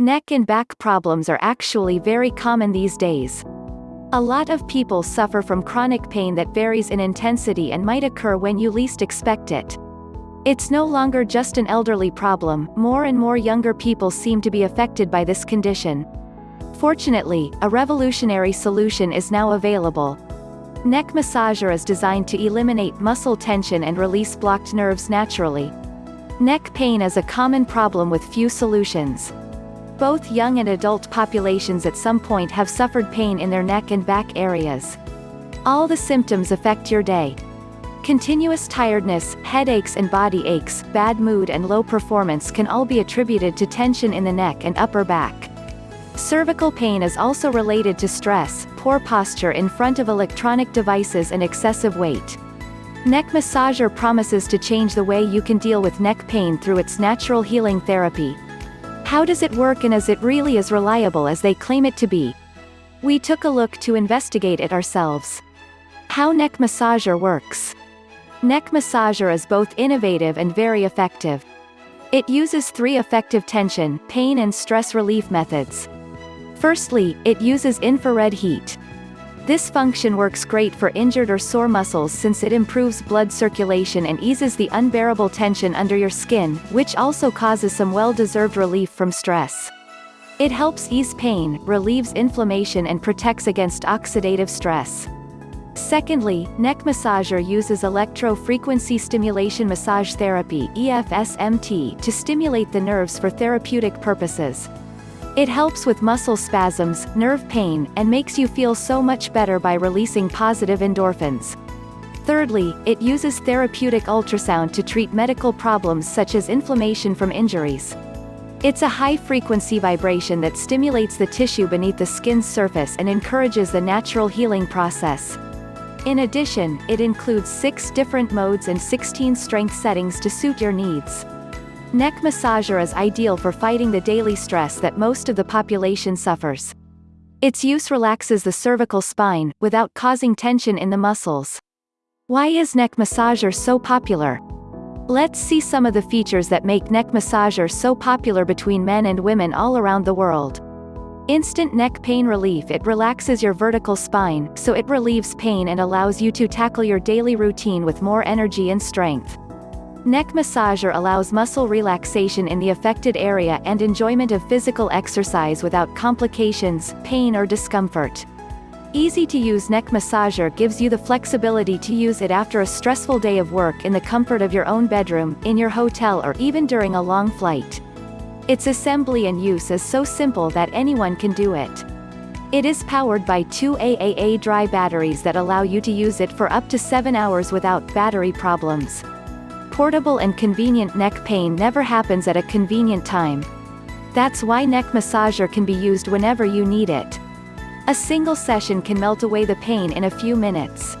Neck and back problems are actually very common these days. A lot of people suffer from chronic pain that varies in intensity and might occur when you least expect it. It's no longer just an elderly problem, more and more younger people seem to be affected by this condition. Fortunately, a revolutionary solution is now available. Neck Massager is designed to eliminate muscle tension and release blocked nerves naturally. Neck pain is a common problem with few solutions. Both young and adult populations at some point have suffered pain in their neck and back areas. All the symptoms affect your day. Continuous tiredness, headaches and body aches, bad mood and low performance can all be attributed to tension in the neck and upper back. Cervical pain is also related to stress, poor posture in front of electronic devices and excessive weight. Neck Massager promises to change the way you can deal with neck pain through its natural healing therapy. How does it work and is it really as reliable as they claim it to be? We took a look to investigate it ourselves. How Neck Massager works. Neck Massager is both innovative and very effective. It uses three effective tension, pain and stress relief methods. Firstly, it uses infrared heat. This function works great for injured or sore muscles since it improves blood circulation and eases the unbearable tension under your skin, which also causes some well-deserved relief from stress. It helps ease pain, relieves inflammation and protects against oxidative stress. Secondly, neck massager uses electro-frequency stimulation massage therapy EFSMT to stimulate the nerves for therapeutic purposes. It helps with muscle spasms, nerve pain, and makes you feel so much better by releasing positive endorphins. Thirdly, it uses therapeutic ultrasound to treat medical problems such as inflammation from injuries. It's a high-frequency vibration that stimulates the tissue beneath the skin's surface and encourages the natural healing process. In addition, it includes six different modes and 16 strength settings to suit your needs. Neck massager is ideal for fighting the daily stress that most of the population suffers. Its use relaxes the cervical spine, without causing tension in the muscles. Why is neck massager so popular? Let's see some of the features that make neck massager so popular between men and women all around the world. Instant neck pain relief It relaxes your vertical spine, so it relieves pain and allows you to tackle your daily routine with more energy and strength. Neck massager allows muscle relaxation in the affected area and enjoyment of physical exercise without complications, pain or discomfort. Easy-to-use neck massager gives you the flexibility to use it after a stressful day of work in the comfort of your own bedroom, in your hotel or even during a long flight. Its assembly and use is so simple that anyone can do it. It is powered by two AAA dry batteries that allow you to use it for up to 7 hours without battery problems. Portable and convenient neck pain never happens at a convenient time. That's why neck massager can be used whenever you need it. A single session can melt away the pain in a few minutes.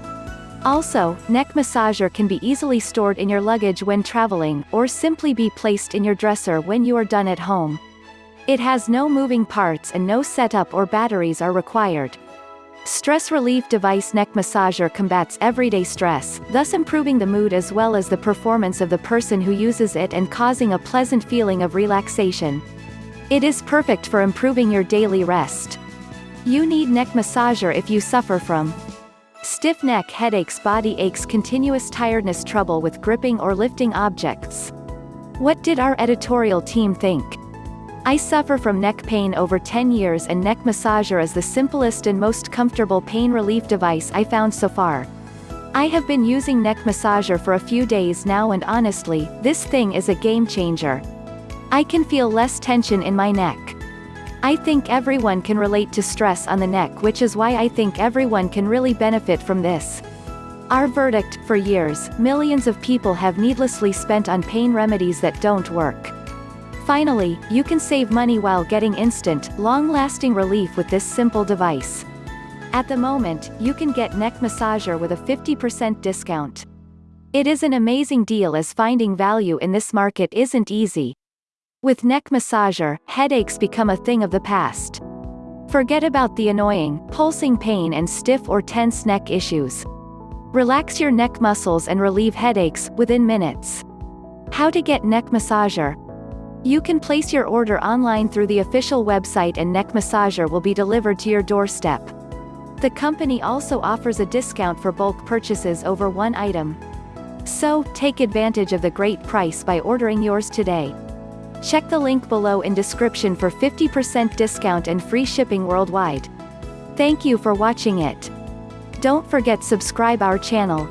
Also, neck massager can be easily stored in your luggage when traveling, or simply be placed in your dresser when you are done at home. It has no moving parts and no setup or batteries are required. Stress relief device neck massager combats everyday stress, thus improving the mood as well as the performance of the person who uses it and causing a pleasant feeling of relaxation. It is perfect for improving your daily rest. You need neck massager if you suffer from stiff neck headaches body aches continuous tiredness trouble with gripping or lifting objects. What did our editorial team think? I suffer from neck pain over 10 years and neck massager is the simplest and most comfortable pain relief device I found so far. I have been using neck massager for a few days now and honestly, this thing is a game changer. I can feel less tension in my neck. I think everyone can relate to stress on the neck which is why I think everyone can really benefit from this. Our verdict, for years, millions of people have needlessly spent on pain remedies that don't work. Finally, you can save money while getting instant, long-lasting relief with this simple device. At the moment, you can get neck massager with a 50% discount. It is an amazing deal as finding value in this market isn't easy. With neck massager, headaches become a thing of the past. Forget about the annoying, pulsing pain and stiff or tense neck issues. Relax your neck muscles and relieve headaches, within minutes. How to get neck massager? You can place your order online through the official website and neck massager will be delivered to your doorstep. The company also offers a discount for bulk purchases over one item. So, take advantage of the great price by ordering yours today. Check the link below in description for 50% discount and free shipping worldwide. Thank you for watching it. Don't forget subscribe our channel.